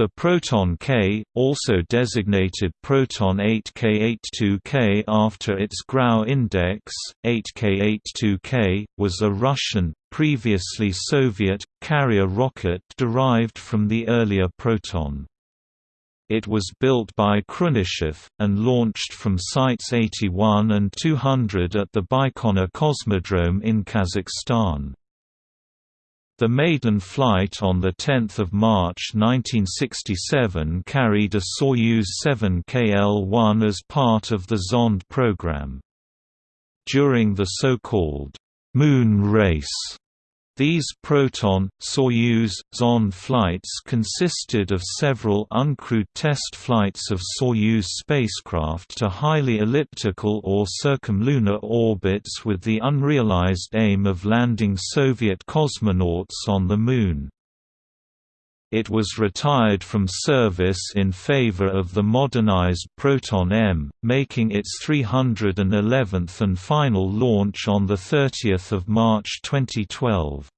The proton K, also designated proton 8K82K after its Grau index, 8K82K, was a Russian, previously Soviet, carrier rocket derived from the earlier Proton. It was built by Khrunichev, and launched from Sites 81 and 200 at the Baikonur Cosmodrome in Kazakhstan. The maiden flight on 10 March 1967 carried a Soyuz 7 KL-1 as part of the Zond program. During the so-called «moon race» These Proton, Soyuz, Zond flights consisted of several uncrewed test flights of Soyuz spacecraft to highly elliptical or circumlunar orbits with the unrealized aim of landing Soviet cosmonauts on the Moon. It was retired from service in favor of the modernized Proton M, making its 311th and final launch on 30 March 2012.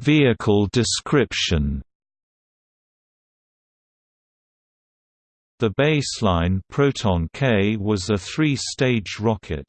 Vehicle description The baseline Proton K was a three-stage rocket.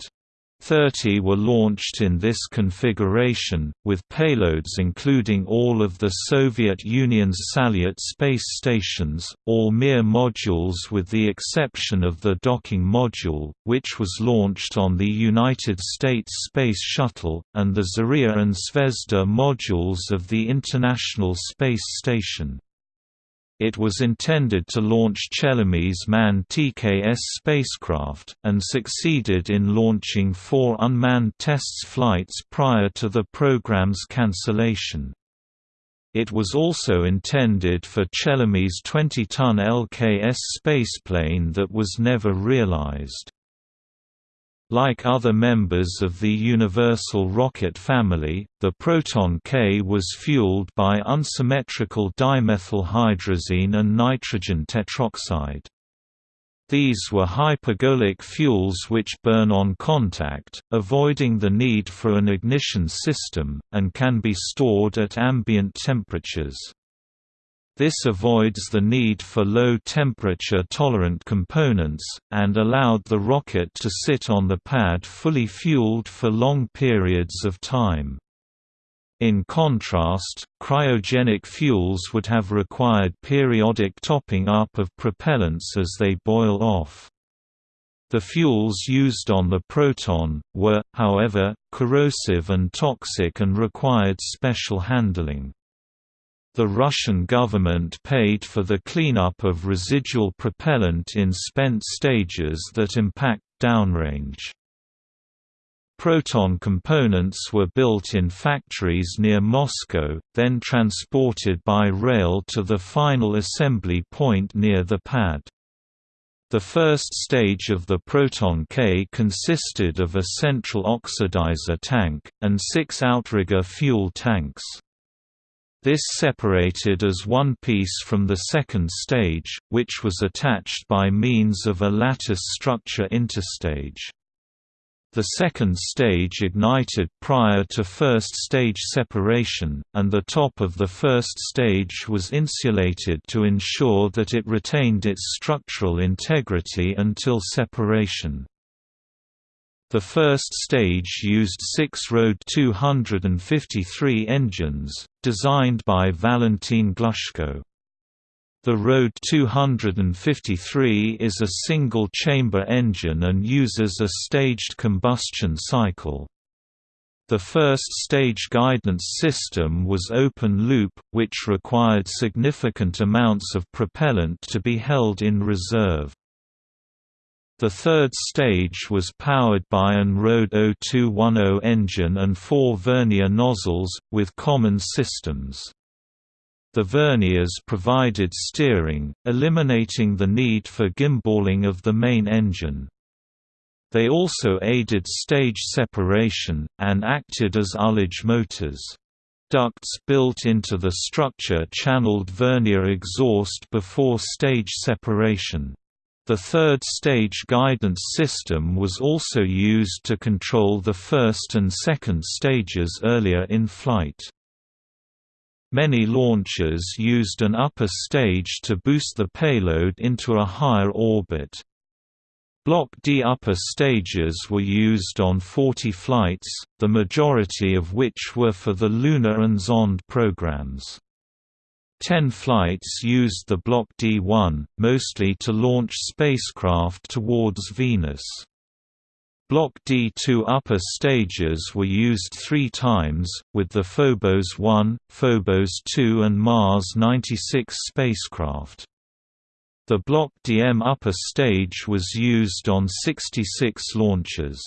Thirty were launched in this configuration, with payloads including all of the Soviet Union's Salyut space stations, all Mir modules with the exception of the docking module, which was launched on the United States Space Shuttle, and the Zarya and Zvezda modules of the International Space Station. It was intended to launch Chelomey's manned TKS spacecraft, and succeeded in launching four unmanned test flights prior to the program's cancellation. It was also intended for Chelomey's 20-ton LKS spaceplane that was never realized. Like other members of the Universal rocket family, the Proton K was fueled by unsymmetrical dimethylhydrazine and nitrogen tetroxide. These were hypergolic fuels which burn on contact, avoiding the need for an ignition system, and can be stored at ambient temperatures. This avoids the need for low-temperature tolerant components, and allowed the rocket to sit on the pad fully fueled for long periods of time. In contrast, cryogenic fuels would have required periodic topping up of propellants as they boil off. The fuels used on the Proton, were, however, corrosive and toxic and required special handling. The Russian government paid for the cleanup of residual propellant in spent stages that impact downrange. Proton components were built in factories near Moscow, then transported by rail to the final assembly point near the pad. The first stage of the Proton K consisted of a central oxidizer tank, and six outrigger fuel tanks. This separated as one piece from the second stage, which was attached by means of a lattice structure interstage. The second stage ignited prior to first stage separation, and the top of the first stage was insulated to ensure that it retained its structural integrity until separation. The first stage used six RD 253 engines, designed by Valentin Glushko. The RD 253 is a single-chamber engine and uses a staged combustion cycle. The first stage guidance system was open-loop, which required significant amounts of propellant to be held in reserve. The third stage was powered by an RD 0210 engine and four vernier nozzles, with common systems. The verniers provided steering, eliminating the need for gimballing of the main engine. They also aided stage separation, and acted as ullage motors. Ducts built into the structure channeled vernier exhaust before stage separation. The third-stage guidance system was also used to control the first and second stages earlier in flight. Many launchers used an upper stage to boost the payload into a higher orbit. Block D upper stages were used on 40 flights, the majority of which were for the Lunar and Zond programs. Ten flights used the Block D-1, mostly to launch spacecraft towards Venus. Block D2 upper stages were used three times, with the Phobos 1, Phobos 2 and Mars 96 spacecraft. The Block DM upper stage was used on 66 launches.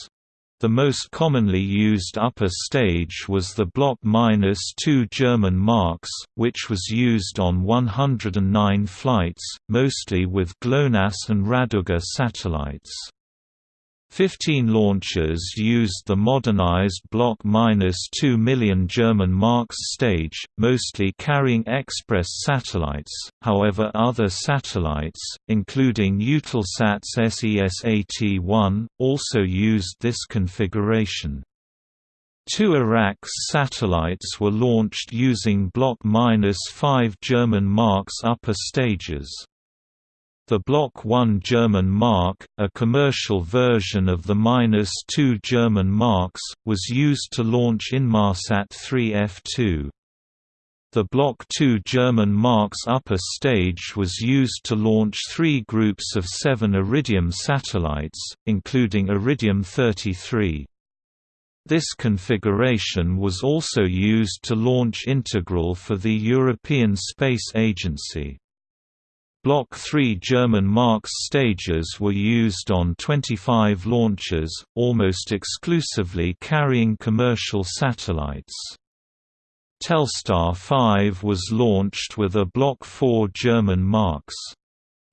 The most commonly used upper stage was the Block -2 German Marks, which was used on 109 flights, mostly with GLONASS and Raduga satellites. Fifteen launchers used the modernized Block -2 million German Marks stage, mostly carrying Express satellites, however other satellites, including Eutelsat's SES-AT-1, also used this configuration. Two Araks satellites were launched using Block -5 German Marks upper stages. The Block 1 German Mark, a commercial version of the -2 German Marks, was used to launch Inmarsat 3 F2. The Block 2 German Marks upper stage was used to launch three groups of seven Iridium satellites, including Iridium 33. This configuration was also used to launch Integral for the European Space Agency. Block 3 German Marks stages were used on 25 launches, almost exclusively carrying commercial satellites. Telstar 5 was launched with a Block 4 German Marks.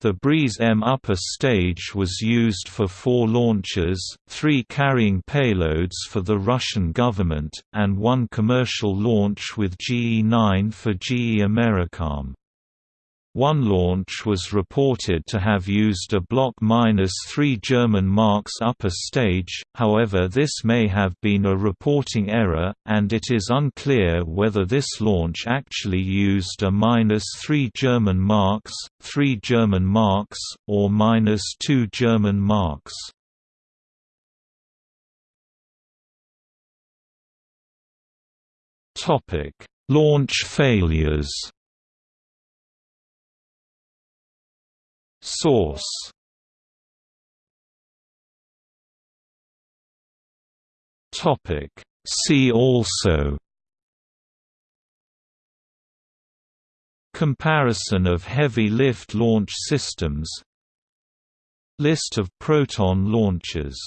The Briz M upper stage was used for four launches, three carrying payloads for the Russian government, and one commercial launch with GE-9 for GE Americom. One launch was reported to have used a Block -3 German Marks upper stage, however this may have been a reporting error, and it is unclear whether this launch actually used a -3 German Marks, 3 German Marks, or -2 German Marks. Launch failures Source. Topic. See also. Comparison of heavy lift launch systems. List of Proton launchers